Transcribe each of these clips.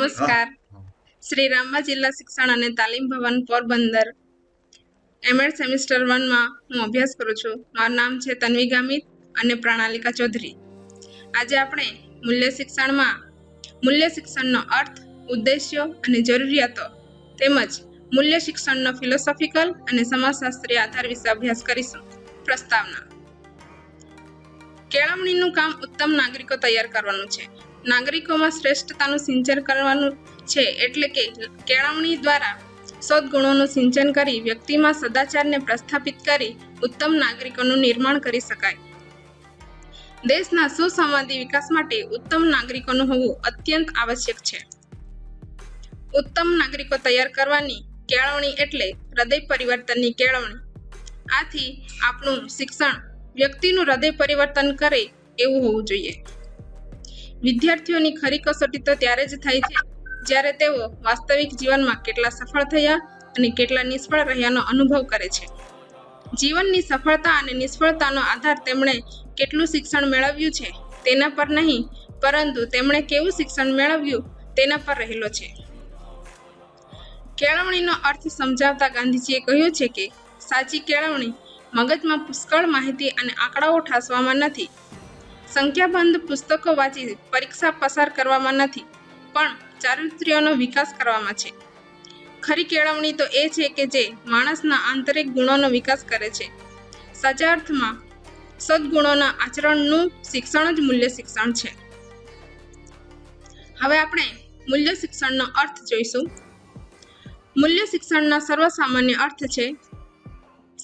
નમસ્કાર. શ્રી રામબા જિલ્લા શિક્ષણ અને તાલીમ ભવન પોરબંદર. એમએડ સેમિસ્ટર વનમાં હું અભ્યાસ કરું છું. મારું નામ છે તન્વી ગામિત અને પ્રણાલિકા ચૌધરી. આજે આપણે મૂલ્ય શિક્ષણમાં મૂલ્ય શિક્ષણનો અર્થ, ઉદ્દેશ્યો અને જરૂરિયાતો તેમજ મૂલ્ય શિક્ષણનો ફિલોસોફિકલ અને સમાજશાસ્ત્રીય આધાર વિશે અભ્યાસ કરીશું. પ્રસ્તાવના. કેળવણીનું કામ ઉત્તમ નાગરિકો તૈયાર કરવાનું છે. નાગરિકોમાં શ્રેષ્ઠતાનું સિંચન કરવાનું છે એટલે કે કેળવણી દ્વારા સદગુણોનું સિંચન કરી વ્યક્તિમાં સદાચારને પ્રસ્થાપિત કરી ઉત્તમ નાગરિકોનું નિર્માણ કરી શકાય. દેશના સુસંવાદી વિકાસ માટે ઉત્તમ નાગરિકોનું હોવું અત્યંત આવશ્યક છે. ઉત્તમ નાગરિકો તૈયાર કરવાની કેળવણી એટલે હૃદય પરિવર્તનની કેળવણી. આથી આપણું શિક્ષણ વ્યક્તિનું હૃદય પરિવર્તન કરે એવું હોવું જોઈએ. વિદ્યાર્થીઓની ખરી કસોટી તો ત્યારે જ થાય છે, જ્યારે તેઓ વાસ્તવિક જીવનમાં કેટલા સફળ થયા અને કેટલા નિષ્ફળ રહ્યાનો અનુભવ કરે છે. જીવનની સફળતા અને નિષ્ફળતાનો આધાર તેમણે કેટલું શિક્ષણ મેળવ્યું છે, તેના પર નહીં, પરંતુ તેમણે કેવું શિક્ષણ મેળવ્યું તેના પર રહેલો છે. કેળવણીનો અર્થ સમજાવતા ગાંધીજીએ કહ્યું છે કે, સાચી કેળવણી મગજમાં પુષ્કળ માહિતી અને આંકડાઓ ઠાસવામાં નથી. સંખ્યાબંધ પુસ્તકો વાંચી પરીક્ષા પસાર કરવામાં નથી, પણ ચારિત્ર્યનો વિકાસ કરવામાં છે. ખરી કેળવણી તો એ છે કે જે માણસના આંતરિક ગુણોનો વિકાસ કરે છે. સાચા અર્થમાં સદગુણોના આચરણનું શિક્ષણ જ મૂલ્ય શિક્ષણ છે. હવે આપણે મૂલ્ય શિક્ષણનો અર્થ જોઈશું. મૂલ્ય શિક્ષણના સર્વસામાન્ય અર્થ છે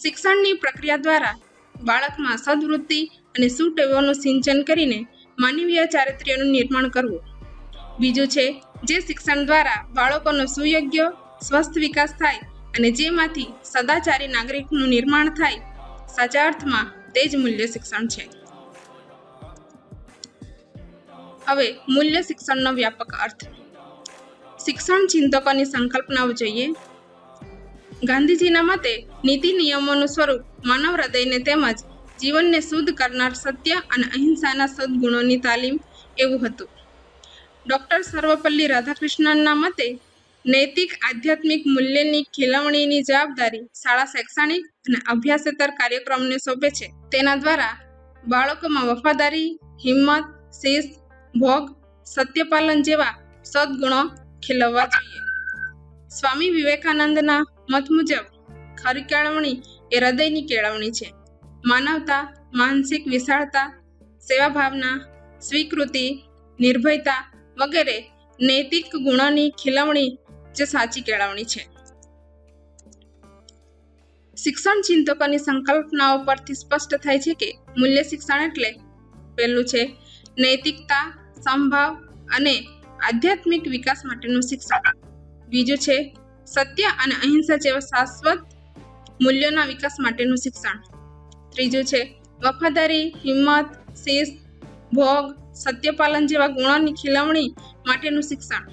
શિક્ષણની પ્રક્રિયા દ્વારા બાળકમાં સદવૃત્તિ અને સુટેવોનું સિંચન કરીને માનવીય ચારિત્ર્યનું નિર્માણ કરવું. બીજું છે, જે શિક્ષણ દ્વારા બાળકોનો સુયોગ્ય સ્વસ્થ વિકાસ થાય અને જેમાંથી સદાચારી નાગરિકનું નિર્માણ થાય, સાચા અર્થમાં તે જ મૂલ્ય શિક્ષણ છે. હવે, મૂલ્ય શિક્ષણનો વ્યાપક અર્થ. શિક્ષણ ચિંતકોની સંકલ્પનાઓ જોઈએ ગાંધીજીના મતે નીતિ નિયમોનું સ્વરૂપ માનવ હૃદયને તેમજ જીવનને શુદ્ધ કરનાર સત્ય અને અહિંસાના સદગુણોની તાલીમ એવું હતું. ડૉક્ટર સર્વપલ્લી રાધાકૃષ્ણનના મતે નૈતિક આધ્યાત્મિક મૂલ્યની ખીલવણીની જવાબદારી શાળા શૈક્ષણિક અને અભ્યાસેતર કાર્યક્રમને સોંપે છે. તેના દ્વારા બાળકોમાં વફાદારી, હિંમત, શિસ્ત, ભોગ, સત્યપાલન જેવા સદગુણો ખીલવવા જોઈએ. સ્વામી વિવેકાનંદના મત મુજબ ખરી કેળવણી એ હૃદયની કેળવણી છે. માનવતા, માનસિક વિશાળતા સેવા ભાવના સ્વીકૃતિ, નિર્ભયતા વગેરે નૈતિક ગુણોની ખીલવણી જે સાચી કેળવણી છે. શિક્ષણ ચિંતકોની સંકલ્પનાઓ પરથી સ્પષ્ટ થાય છે કે મૂલ્ય શિક્ષણ એટલે પહેલું છે નૈતિકતા, સંભાવ અને આધ્યાત્મિક વિકાસ માટેનું શિક્ષણ. બીજું છે, સત્ય અને અહિંસા જેવા શાશ્વત મૂલ્યોના વિકાસ માટેનું શિક્ષણ. ત્રીજું છે, વફાદારી, હિંમત, શિસ્ત, ભોગ, સત્યપાલન જેવા ગુણોની ખીલવણી માટેનું શિક્ષણ.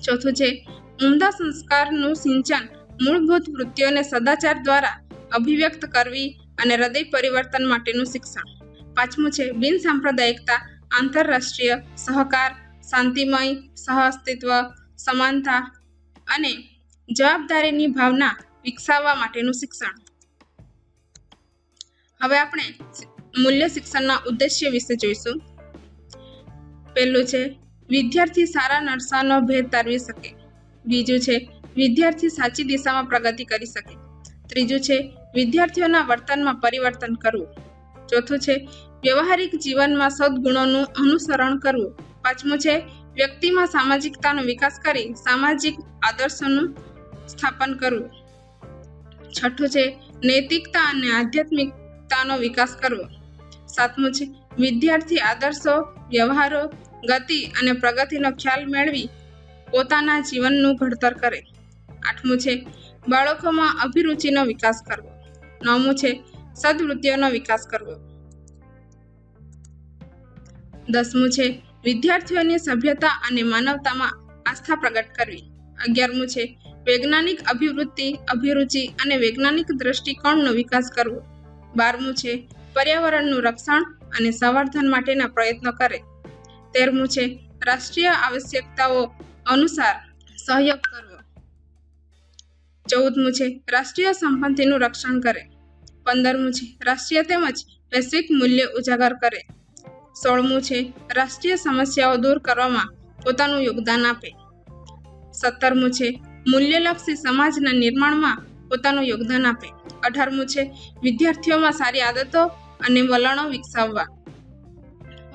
ચોથું છે, ઉમદા સંસ્કારનું સિંચન મૂળભૂત વૃત્તિઓને સદાચાર દ્વારા અભિવ્યક્ત કરવી અને હૃદય પરિવર્તન માટેનું શિક્ષણ. પાંચમું છે, બિન સાંપ્રદાયિકતા, આંતરરાષ્ટ્રીય સહકાર, શાંતિમય સહઅસ્તિત્વ સમાનતા અને જવાબદારીની ભાવના વિકસાવવા માટેનું શિક્ષણ. હવે આપણે મૂલ્ય શિક્ષણના ઉદ્દેશ્ય વિશે જોઈશું. પહેલું છે, વિદ્યાર્થી સારા નરસાનો ભેદ તારવી શકે. બીજું છે, વિદ્યાર્થી સાચી દિશામાં પ્રગતિ કરી શકે. ત્રીજું છે, વિદ્યાર્થીઓના વર્તનમાં પરિવર્તન કરવું. ચોથું છે, વ્યવહારિક જીવનમાં સદગુણોનું અનુસરણ કરવું. પાંચમું છે વ્યક્તિમાં સામાજિકતાનો વિકાસ કરી સામાજિક આદર્શોનું સ્થાપન કરવું. છઠ્ઠું છે, નૈતિકતા અને આધ્યાત્મિકતાનો વિકાસ કરવો. સાતમું છે, વિદ્યાર્થી આદર્શો, વ્યવહારો, ગતિ અને પ્રગતિનો ખ્યાલ મેળવી પોતાના જીવનનું ઘડતર કરે. આઠમું છે, બાળકોમાં અભિરુચિનો વિકાસ કરવો. નવમું છે સદવૃત્તિઓનો વિકાસ કરવો. દસમું છે વિદ્યાર્થીઓની સભ્યતા અને માનવતામાં આસ્થા પ્રગટ કરવી. અગિયારમું છે, વૈજ્ઞાનિક અભિવૃત્તિ, અભિરુચિ અને વૈજ્ઞાનિક દ્રષ્ટિકોણનો વિકાસ કરવો. બારમું છે, પર્યાવરણનું રક્ષણ અને સંવર્ધન માટેના પ્રયત્નો કરે. તેરમું છે, રાષ્ટ્રીય આવશ્યકતાઓ અનુસાર સહયોગ કરવો. ચૌદમું છે, રાષ્ટ્રીય સંપત્તિનું રક્ષણ કરે. પંદરમું છે, રાષ્ટ્રીય તેમજ વૈશ્વિક મૂલ્ય ઉજાગર કરે. સોળમું છે. રાષ્ટ્રીય સમસ્યાઓ દૂર કરવામાં પોતાનું યોગદાન આપે. સત્તરમું છે. મૂલ્યલક્ષી સમાજના નિર્માણમાં પોતાનું યોગદાન આપે. અઢારમું છે. વિદ્યાર્થીઓમાં સારી આદતો અને વલણો વિકસાવવા.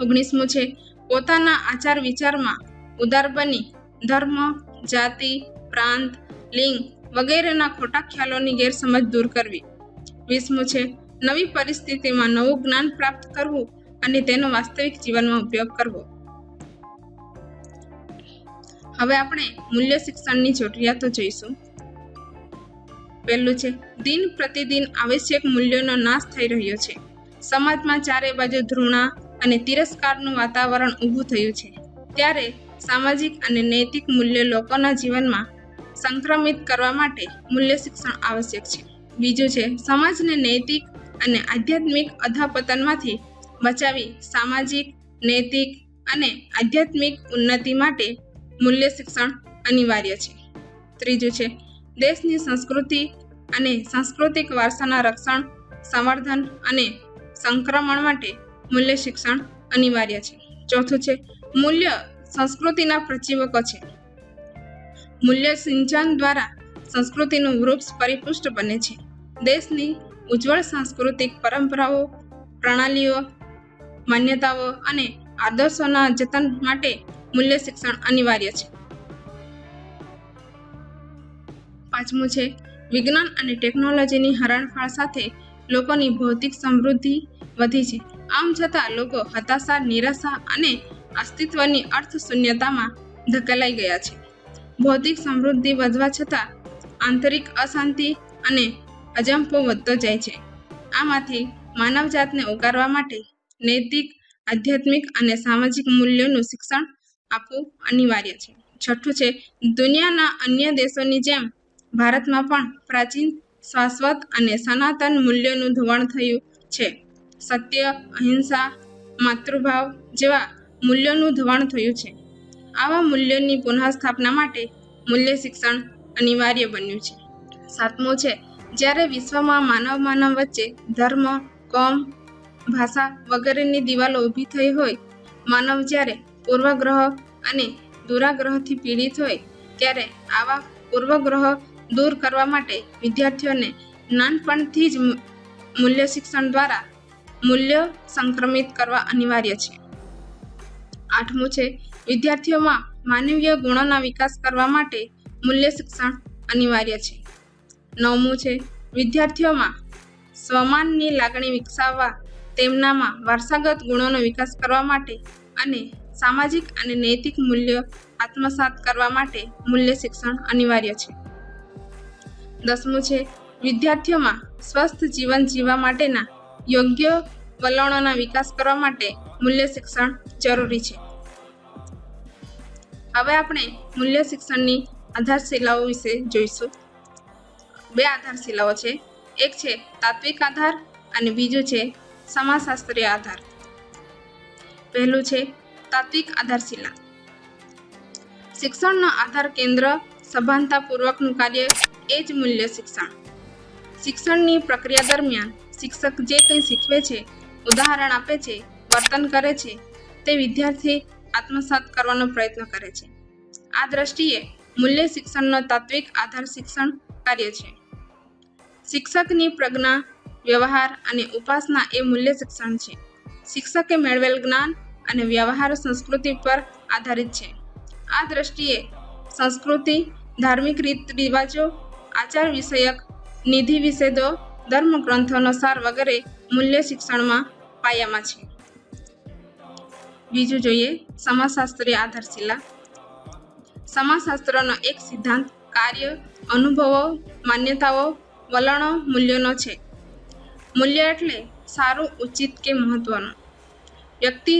ઓગણીસમું છે. પોતાના આચાર વિચારમાં ઉદાર બની ધર્મ, જાતિ, પ્રાંત, લિંગ વગેરેના ખોટા ખ્યાલોની ગેરસમજ દૂર કરવી. વીસમું છે. નવી પરિસ્થિતિમાં નવું જ્ઞાન પ્રાપ્ત કરવું અને તેનો વાસ્તવિક જીવનમાં ઉપયોગ કરવો. હવે આપણે મૂલ્ય શિક્ષણની જરૂરિયાતો જોઈશું. પહેલું છે, દિન પ્રતિદિન આવશ્યક મૂલ્યોનો નાશ થઈ રહ્યો છે. સમાજમાં ચારે બાજુ ધૃણા અને તિરસ્કારનું વાતાવરણ ઊભું થયું છે. ત્યારે સામાજિક અને નૈતિક મૂલ્યો લોકોના જીવનમાં સંક્રમિત કરવા માટે મૂલ્ય શિક્ષણ આવશ્યક છે. બીજું છે, સમાજને નૈતિક અને આધ્યાત્મિક અધપતનમાંથી બચાવી સામાજિક, નૈતિક અને આધ્યાત્મિક ઉન્નતિ માટે મૂલ્ય શિક્ષણ અનિવાર્ય છે. ત્રીજું છે, દેશની સંસ્કૃતિ અને સાંસ્કૃતિક વારસાના રક્ષણ, સંવર્ધન અને સંક્રમણ માટે મૂલ્ય શિક્ષણ અનિવાર્ય છે. ચોથું છે, મૂલ્ય સંસ્કૃતિના પ્રજીવકો છે. મૂલ્ય સિંચન દ્વારા સંસ્કૃતિનું વૃક્ષ પરિપુષ્ટ બને છે. દેશની ઉજ્જવળ સાંસ્કૃતિક પરંપરાઓ, પ્રણાલીઓ માન્યતાઓ અને આદર્શોના જતન માટે મૂલ્ય શિક્ષણ અનિવાર્ય છે. પાંચમું છે, વિજ્ઞાન અને ટેકનોલોજીની હરણફાળ સાથે લોકોની ભૌતિક સમૃદ્ધિ વધી છે. આમ છતાં લોકો હતાશા, નિરાશા અને અસ્તિત્વની અર્થશૂન્યતામાં ધકેલાઈ ગયા છે. ભૌતિક સમૃદ્ધિ વધવા છતાં આંતરિક અશાંતિ અને અજંપો વધતો જાય છે. આમાંથી માનવજાતને ઉગારવા માટે નૈતિક, આધ્યાત્મિક અને સામાજિક મૂલ્યોનું શિક્ષણ આપવું અનિવાર્ય છે. છઠ્ઠું છે, દુનિયાના અન્ય દેશોની જેમ ભારતમાં પણ પ્રાચીન, શાશ્વત અને સનાતન મૂલ્યોનું ધોવાણ થયું છે. સત્ય, અહિંસા, માતૃભાવ જેવા મૂલ્યોનું ધોવાણ થયું છે. આવા મૂલ્યોની પુનઃસ્થાપના માટે મૂલ્ય શિક્ષણ અનિવાર્ય બન્યું છે. સાતમું છે, જ્યારે વિશ્વમાં માનવ માનવ વચ્ચે ધર્મ, કોમ ભાષા વગેરેની દિવાલો ઊભી થઈ હોય, માનવ જ્યારે પૂર્વગ્રહ અને દુરાગ્રહથી પીડિત હોય, ત્યારે આવા પૂર્વગ્રહ દૂર કરવા માટે વિદ્યાર્થીઓને નાનપણથી જ મૂલ્ય શિક્ષણ દ્વારા મૂલ્ય સંક્રમિત કરવા અનિવાર્ય છે. આઠમું છે, વિદ્યાર્થીઓમાં માનવીય ગુણોના વિકાસ કરવા માટે મૂલ્ય શિક્ષણ અનિવાર્ય છે. નવમું છે, વિદ્યાર્થીઓમાં સ્વમાનની લાગણી વિકસાવવા તેમનામાં વારસાગત ગુણોનો વિકાસ કરવા માટે અને સામાજિક અને નૈતિક મૂલ્ય આત્મસાત કરવા માટે મૂલ્ય શિક્ષણ અનિવાર્ય છે. દસમું છે, વિદ્યાર્થીઓમાં સ્વસ્થ જીવન જીવવા માટેના યોગ્ય વલણોના વિકાસ કરવા માટે મૂલ્ય શિક્ષણ જરૂરી છે. હવે આપણે મૂલ્ય શિક્ષણની આધારશિલાઓ વિશે જોઈશું. બે આધારશિલાઓ છે, એક છે તાત્વિક આધાર અને બીજું છે સમાજશાસ્ત્રીય આધાર. પહેલું છે તાત્વિક આધારશિલા. શિક્ષણનો આધાર કેન્દ્ર સભાનતાપૂર્વકનું કાર્ય એ જ મૂલ્ય શિક્ષણ. શિક્ષણની પ્રક્રિયા દરમિયાન શિક્ષક જે કંઈ શીખવે છે, ઉદાહરણ આપે છે, વર્તન કરે છે, તે વિદ્યાર્થી આત્મસાત કરવાનો પ્રયત્ન કરે છે. આ દ્રષ્ટિએ મૂલ્ય શિક્ષણનો તાત્વિક આધાર શિક્ષણ કાર્ય છે. શિક્ષકની પ્રજ્ઞા વ્યવહાર અને ઉપાસના એ મૂલ્ય શિક્ષણ છે. શિક્ષકે મેળવેલ જ્ઞાન અને વ્યવહાર સંસ્કૃતિ પર આધારિત છે. આ દ્રષ્ટિએ સંસ્કૃતિ, ધાર્મિક રીત રિવાજો, આચાર વિષયક નિધિ વિષેદો ધર્મ ગ્રંથોનો સાર વગેરે મૂલ્ય શિક્ષણમાં પાયામાં છે. બીજું જોઈએ સમાજશાસ્ત્રીય આધારશિલા. સમાજશાસ્ત્રનો એક સિદ્ધાંત કાર્ય, અનુભવો, માન્યતાઓ, વલણો, મૂલ્યોનો છે. મૂલ્ય એટલે સારું, ઉચિત કે મહત્વનું. વ્યક્તિ,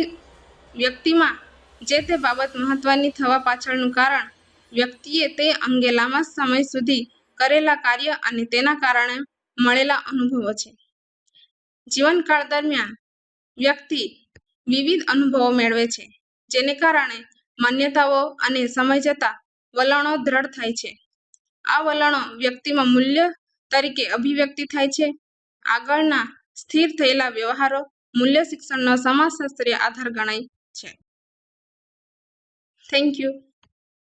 વ્યક્તિમાં જે તે બાબત મહત્વની થવા પાછળનું કારણ, વ્યક્તિએ તે અંગે લાંબા સમય સુધી કરેલા કાર્ય અને તેના કારણે મળેલા અનુભવો છે. જીવનકાળ દરમિયાન વ્યક્તિ વિવિધ અનુભવો મેળવે છે, જેને કારણે માન્યતાઓ અને સમય જતાં વલણો દ્રઢ થાય છે. આ વલણો વ્યક્તિમાં મૂલ્ય તરીકે અભિવ્યક્તિ થાય છે આગળના સ્થિર થયેલા વ્યવહારો મૂલ્ય શિક્ષણનો સમાજશાસ્ત્રીય આધાર ગણાય છે. Thank you